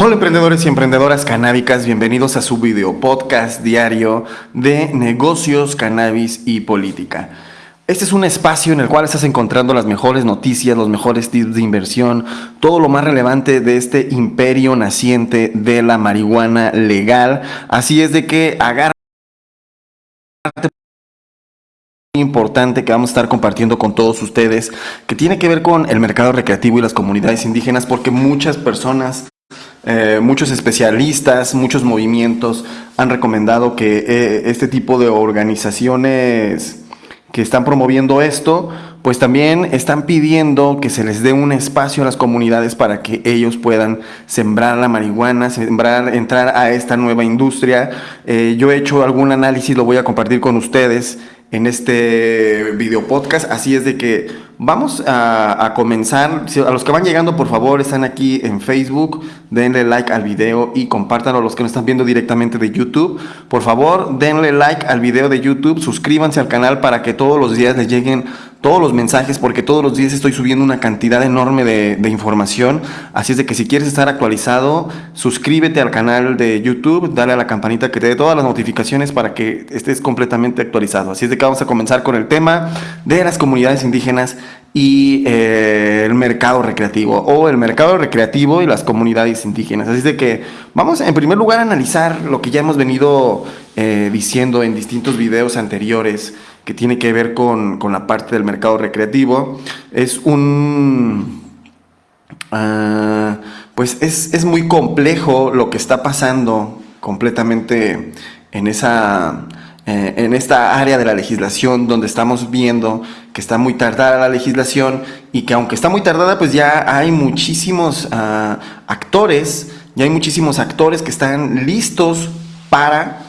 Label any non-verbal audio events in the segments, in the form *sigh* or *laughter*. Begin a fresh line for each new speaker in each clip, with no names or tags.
Hola emprendedores y emprendedoras canábicas, bienvenidos a su video podcast diario de negocios, cannabis y política. Este es un espacio en el cual estás encontrando las mejores noticias, los mejores tips de inversión, todo lo más relevante de este imperio naciente de la marihuana legal. Así es de que agarra importante que vamos a estar compartiendo con todos ustedes que tiene que ver con el mercado recreativo y las comunidades indígenas porque muchas personas eh, muchos especialistas, muchos movimientos han recomendado que eh, este tipo de organizaciones que están promoviendo esto, pues también están pidiendo que se les dé un espacio a las comunidades para que ellos puedan sembrar la marihuana, sembrar, entrar a esta nueva industria. Eh, yo he hecho algún análisis, lo voy a compartir con ustedes en este video podcast. Así es de que vamos a, comenzar. A los que van llegando, por favor, están aquí en Facebook. Denle like al video y compártanlo a los que nos están viendo directamente de YouTube. Por favor, denle like al video de YouTube. Suscríbanse al canal para que todos los días les lleguen todos los mensajes porque todos los días estoy subiendo una cantidad enorme de, información. Así es de que si quieres estar actualizado, suscríbete al canal de YouTube, dale a la campanita que te dé todas las notificaciones para que estés completamente actualizado. Así es de que vamos a comenzar con el tema de las comunidades indígenas y eh, el mercado recreativo o el mercado recreativo y las comunidades indígenas. Así es de que vamos en primer lugar a analizar lo que ya hemos venido eh, diciendo en distintos videos anteriores que tiene que ver con, la parte del mercado recreativo. Es un... Ah, pues es, muy complejo lo que está pasando completamente en esa... Eh, en esta área de la legislación donde estamos viendo que está muy tardada la legislación y que aunque está muy tardada pues ya hay muchísimos ah, actores, ya hay muchísimos actores que están listos para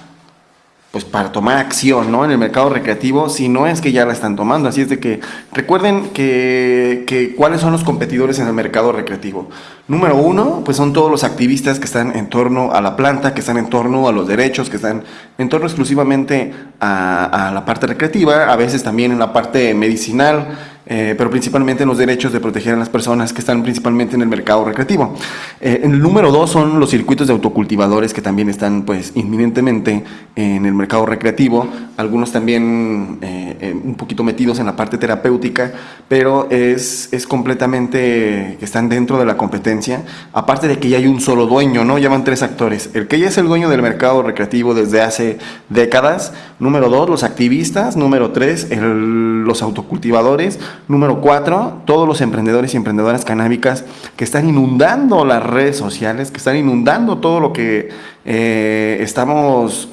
pues para tomar acción ¿no? en el mercado recreativo, si no es que ya la están tomando. Así es de que recuerden que, que, cuáles son los competidores en el mercado recreativo. Número uno, pues son todos los activistas que están en torno a la planta, que están en torno a los derechos, que están en torno exclusivamente a, a la parte recreativa, a veces también en la parte medicinal, eh, pero principalmente en los derechos de proteger a las personas que están principalmente en el mercado recreativo. Eh, el número dos son los circuitos de autocultivadores que también están pues inminentemente en el mercado recreativo, algunos también eh, un poquito metidos en la parte terapéutica, pero es, es completamente que están dentro de la competencia, aparte de que ya hay un solo dueño, ¿no? Ya van tres actores, el que ya es el dueño del mercado recreativo desde hace décadas, número dos, los activistas, número tres, los autocultivadores, Número cuatro, todos los emprendedores y emprendedoras canábicas que están inundando las redes sociales, que están inundando todo lo que eh, estamos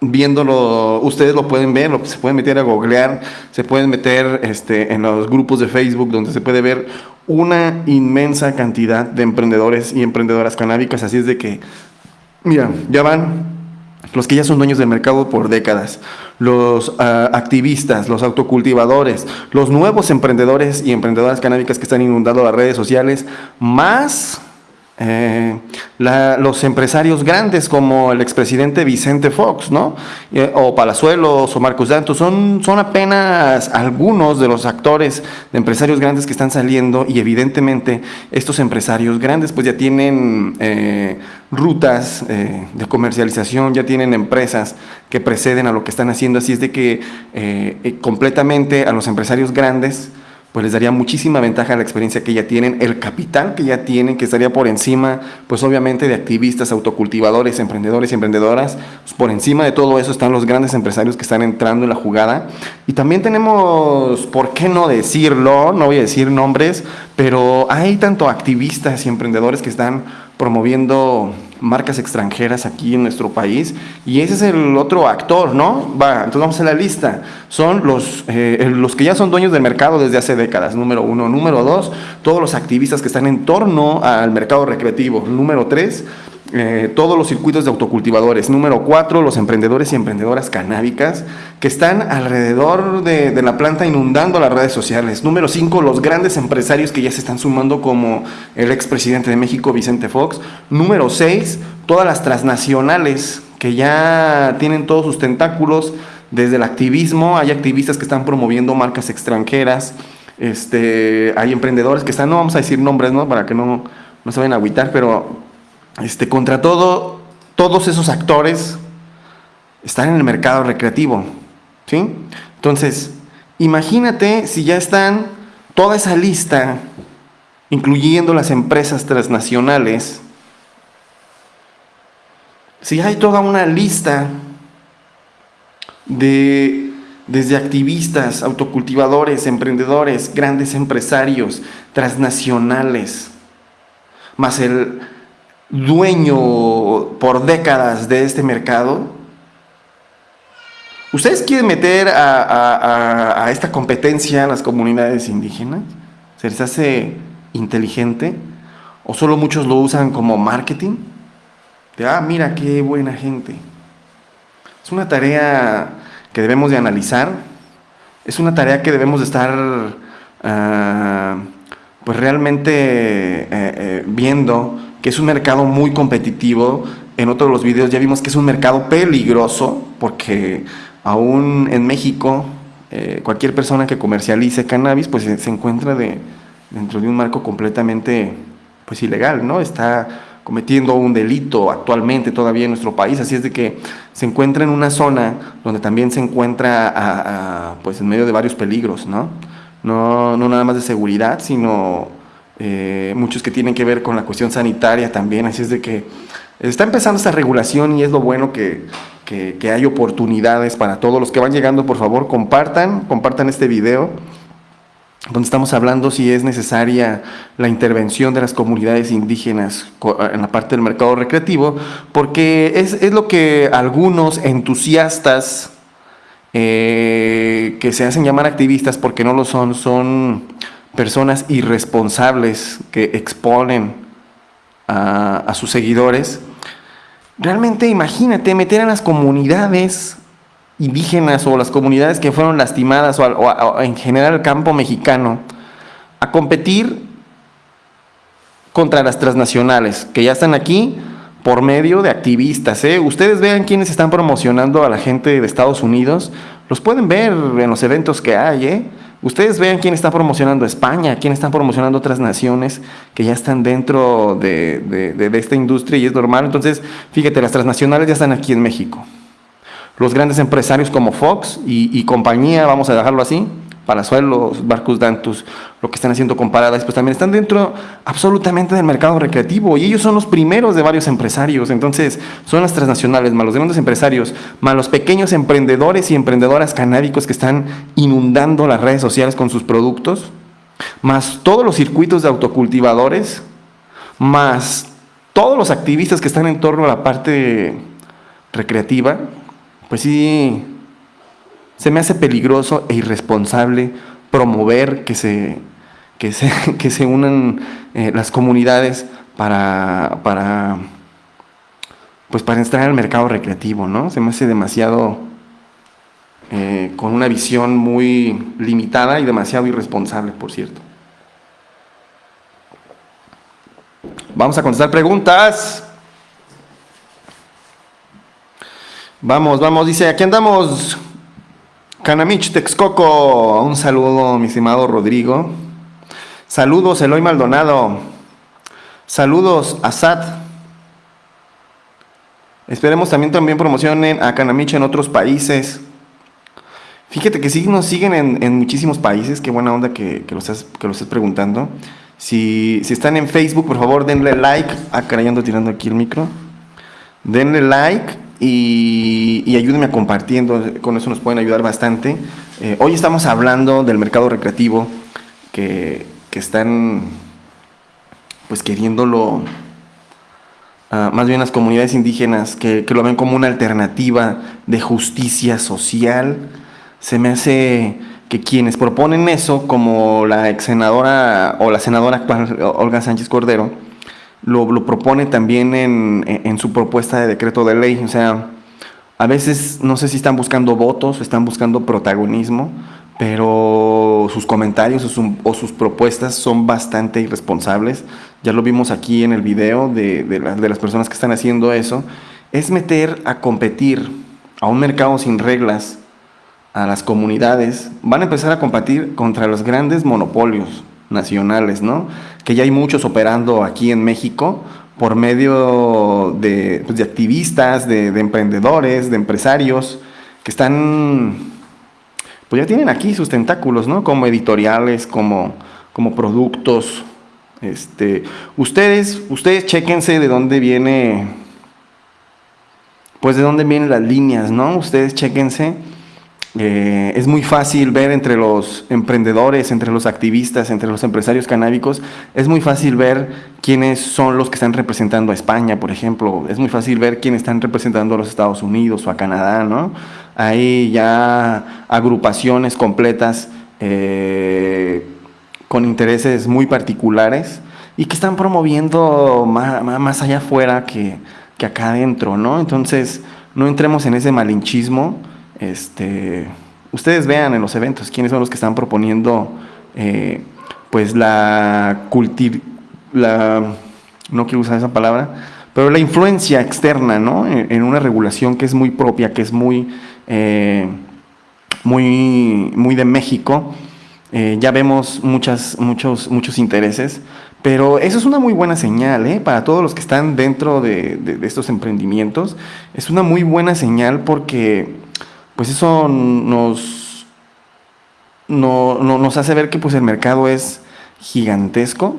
viéndolo, ustedes lo pueden ver, se pueden meter a googlear, se pueden meter este, en los grupos de Facebook donde se puede ver una inmensa cantidad de emprendedores y emprendedoras canábicas, así es de que, mira, ya van los que ya son dueños del mercado por décadas, los ah, activistas, los autocultivadores, los nuevos emprendedores y emprendedoras canábicas que están inundando las redes sociales, más eh, los empresarios grandes como el expresidente Vicente Fox, ¿no? Eh, o Palazuelos o Marcos Dantos, son, son apenas algunos de los actores de empresarios grandes que están saliendo y evidentemente estos empresarios grandes pues ya tienen eh, rutas de comercialización, ya tienen empresas que preceden a lo que están haciendo, así es de que completamente a los empresarios grandes pues les daría muchísima ventaja la experiencia que ya tienen, el capital que ya tienen, que estaría por encima, pues obviamente de activistas, autocultivadores, emprendedores y emprendedoras. Pues por encima de todo eso están los grandes empresarios que están entrando en la jugada. Y también tenemos, ¿por qué no decirlo? No voy a decir nombres, pero hay tanto activistas y emprendedores que están promoviendo marcas extranjeras aquí en nuestro país y ese es el otro actor, ¿no? Va, entonces vamos a la lista. Son los, eh, los que ya son dueños del mercado desde hace décadas, número uno. Número dos, todos los activistas que están en torno al mercado recreativo. Número tres, eh, todos los circuitos de autocultivadores. Número cuatro, los emprendedores y emprendedoras canábicas que están alrededor de, la planta inundando las redes sociales. Número cinco, los grandes empresarios que ya se están sumando como el expresidente de México, Vicente Fox. Número seis, todas las transnacionales que ya tienen todos sus tentáculos desde el activismo. Hay activistas que están promoviendo marcas extranjeras. Este, hay emprendedores que están, no vamos a decir nombres, ¿no? Para que no, no se vayan a agüitar, pero este, contra todo, todos esos actores están en el mercado recreativo. ¿sí? Entonces, imagínate si ya están toda esa lista, incluyendo las empresas transnacionales, si hay toda una lista de desde activistas, autocultivadores, emprendedores, grandes empresarios, transnacionales, más el dueño por décadas de este mercado, ¿ustedes quieren meter a, esta competencia a las comunidades indígenas? ¿Se les hace inteligente? ¿O solo muchos lo usan como marketing? De, ah, mira qué buena gente. Es una tarea que debemos de analizar. Es una tarea que debemos de estar ah, pues realmente eh, eh, viendo que es un mercado muy competitivo. En otros de los videos ya vimos que es un mercado peligroso porque aún en México eh, cualquier persona que comercialice cannabis pues se, encuentra de, dentro de un marco completamente pues ilegal, ¿no? Está cometiendo un delito actualmente todavía en nuestro país, así es de que se encuentra en una zona donde también se encuentra pues en medio de varios peligros, ¿no? No, no nada más de seguridad, sino eh, muchos que tienen que ver con la cuestión sanitaria también, así es de que está empezando esta regulación y es lo bueno que, que, hay oportunidades para todos. Los que van llegando, por favor compartan, compartan este video donde estamos hablando si es necesaria la intervención de las comunidades indígenas en la parte del mercado recreativo, porque es, lo que algunos entusiastas eh, que se hacen llamar activistas porque no lo son, son personas irresponsables que exponen a, a sus seguidores. Realmente imagínate meter a las comunidades indígenas o las comunidades que fueron lastimadas o, en general el campo mexicano a competir contra las transnacionales que ya están aquí por medio de activistas. ¿eh? Ustedes vean quiénes están promocionando a la gente de Estados Unidos, los pueden ver en los eventos que hay. ¿eh? Ustedes vean quién está promocionando España, quién está promocionando otras naciones que ya están dentro de, de esta industria y es normal. Entonces, fíjate, las transnacionales ya están aquí en México los grandes empresarios como Fox y, compañía, vamos a dejarlo así, Palazuelos, Barcus Dantus, lo que están haciendo con Paradise, pues también están dentro absolutamente del mercado recreativo y ellos son los primeros de varios empresarios, entonces son las transnacionales, más los grandes empresarios, más los pequeños emprendedores y emprendedoras canábicos que están inundando las redes sociales con sus productos, más todos los circuitos de autocultivadores, más todos los activistas que están en torno a la parte recreativa, pues sí, se me hace peligroso e irresponsable promover que se, que se, *laughs* que se unan eh, las comunidades para, para, pues para entrar al mercado recreativo, ¿no? Se me hace demasiado, eh, con una visión muy limitada y demasiado irresponsable, por cierto. Vamos a contestar preguntas. Vamos, vamos, dice, aquí andamos. Canamich Texcoco. Un saludo, mi estimado Rodrigo. Saludos, Eloy Maldonado. Saludos, Asad. Esperemos también, también promocionen a Canamich en otros países. Fíjate que sí nos siguen en, muchísimos países. Qué buena onda que, que, lo, estés, que lo preguntando. Si, si están en Facebook, por favor, denle like. Ah, caray, tirando aquí el micro. Denle like y, ayúdenme a compartiendo, con eso nos pueden ayudar bastante. Eh, hoy estamos hablando del mercado recreativo que, están pues queriéndolo, ah, más bien las comunidades indígenas que, que, lo ven como una alternativa de justicia social. Se me hace que quienes proponen eso, como la ex senadora o la senadora actual Olga Sánchez Cordero, lo, propone también en, su propuesta de decreto de ley. O sea, a veces no sé si están buscando votos, están buscando protagonismo, pero sus comentarios o, sus propuestas son bastante irresponsables. Ya lo vimos aquí en el video de, de las personas que están haciendo eso. Es meter a competir a un mercado sin reglas a las comunidades. Van a empezar a competir contra los grandes monopolios nacionales, ¿no? Que ya hay muchos operando aquí en México, por medio de, pues, activistas, de, emprendedores, de empresarios, que están, pues ya tienen aquí sus tentáculos, ¿no? Como editoriales, como, como productos. Este, ustedes, ustedes chéquense de dónde viene, pues de dónde vienen las líneas, ¿no? Ustedes chéquense eh, es muy fácil ver entre los emprendedores, entre los activistas, entre los empresarios canábicos, es muy fácil ver quiénes son los que están representando a España, por ejemplo. Es muy fácil ver quiénes están representando a los Estados Unidos o a Canadá, ¿no? Hay ya agrupaciones completas eh, con intereses muy particulares y que están promoviendo más, más allá afuera que, que acá adentro, ¿no? Entonces, no entremos en ese malinchismo este, ustedes vean en los eventos quiénes son los que están proponiendo eh, pues la cultir, la, no quiero usar esa palabra, pero la influencia externa, ¿no? En, una regulación que es muy propia, que es muy, eh, muy, muy de México. Eh, ya vemos muchas, muchos, muchos intereses, pero eso es una muy buena señal ¿eh? para todos los que están dentro de, de, estos emprendimientos. Es una muy buena señal porque pues eso nos, no, nos hace ver que pues el mercado es gigantesco.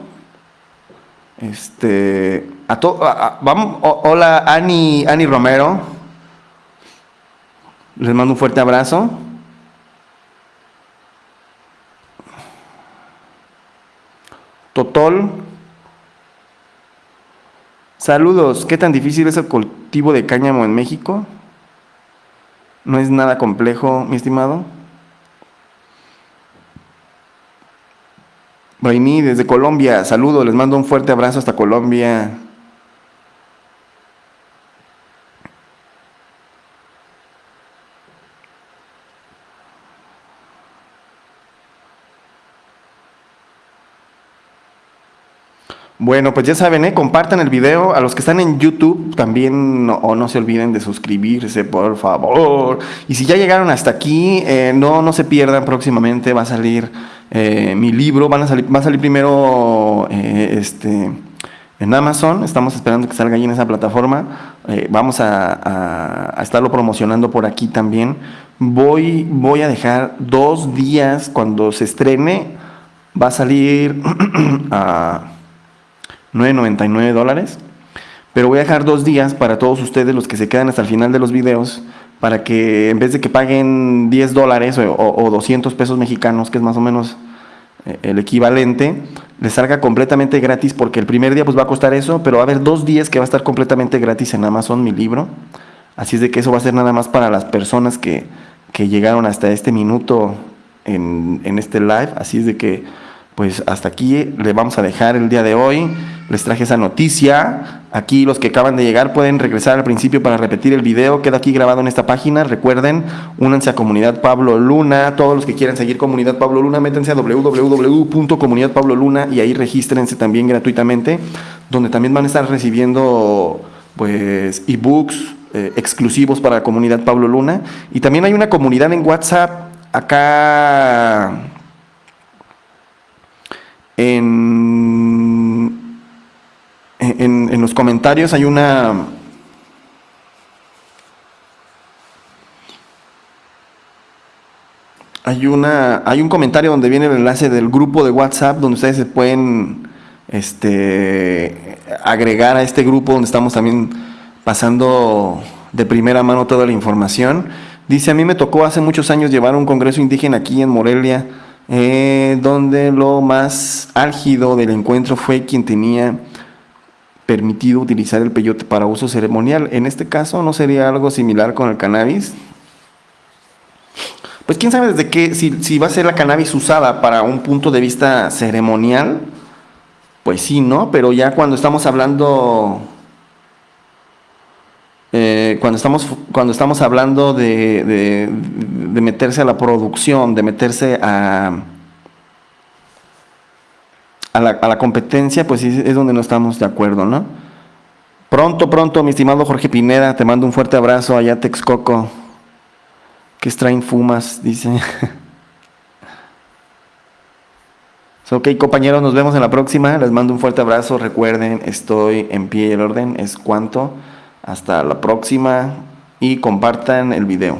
Este, a vamos, hola Ani, Ani Romero. Les mando un fuerte abrazo. Totol. Saludos. ¿Qué tan difícil es el cultivo de cáñamo en México? No es nada complejo, mi estimado. Brainy desde Colombia, saludo, les mando un fuerte abrazo hasta Colombia. Bueno, pues ya saben, ¿eh? compartan el video. A los que están en YouTube también o no se olviden de suscribirse, por favor. Y si ya llegaron hasta aquí, eh, no, no se pierdan próximamente. Va a salir eh, mi libro. Van a salir, va a salir primero eh, este, en Amazon. Estamos esperando que salga ahí en esa plataforma. vamos a, a, estarlo promocionando por aquí también. Voy, voy a dejar dos días cuando se estrene. Va a salir *clears throat* a 9.99 dólares. Pero voy a dejar dos días para todos ustedes, los que se quedan hasta el final de los videos, para que en vez de que paguen 10 dólares o, 200 pesos mexicanos, que es más o menos eh, el equivalente, les salga completamente gratis, porque el primer día pues va a costar eso, pero va a haber dos días que va a estar completamente gratis en Amazon mi libro. Así es de que eso va a ser nada más para las personas que, que llegaron hasta este minuto en, en este live. Así es de que pues hasta aquí le vamos a dejar el día de hoy. Les traje esa noticia. Aquí los que acaban de llegar pueden regresar al principio para repetir el video. Queda aquí grabado en esta página. Recuerden, únanse a Comunidad Pablo Luna. Todos los que quieran seguir Comunidad Pablo Luna, métanse a www.comunidadpabloluna y ahí regístrense también gratuitamente, donde también van a estar recibiendo pues ebooks eh, exclusivos para la comunidad Pablo Luna. Y también hay una comunidad en WhatsApp acá en, en, los comentarios hay una... Hay, una, hay un comentario donde viene el enlace del grupo de WhatsApp donde ustedes se pueden este, agregar a este grupo donde estamos también pasando de primera mano toda la información. Dice, a mí me tocó hace muchos años llevar un congreso indígena aquí en Morelia eh, donde lo más álgido del encuentro fue quien tenía permitido utilizar el peyote para uso ceremonial. En este caso, ¿no sería algo similar con el cannabis? Pues quién sabe desde qué, si, va a ser la cannabis usada para un punto de vista ceremonial, pues sí, ¿no? Pero ya cuando estamos hablando eh, cuando, estamos, cuando estamos hablando de, de, meterse a la producción, de meterse a, a, la, a la competencia, pues es donde no estamos de acuerdo, ¿no? Pronto, pronto, mi estimado Jorge Pineda, te mando un fuerte abrazo allá Texcoco. ¿Qué extraen fumas? Dice. *laughs* Ok, compañeros, nos vemos en la próxima. Les mando un fuerte abrazo. Recuerden, estoy en pie y el orden es cuanto. Hasta la próxima y compartan el video.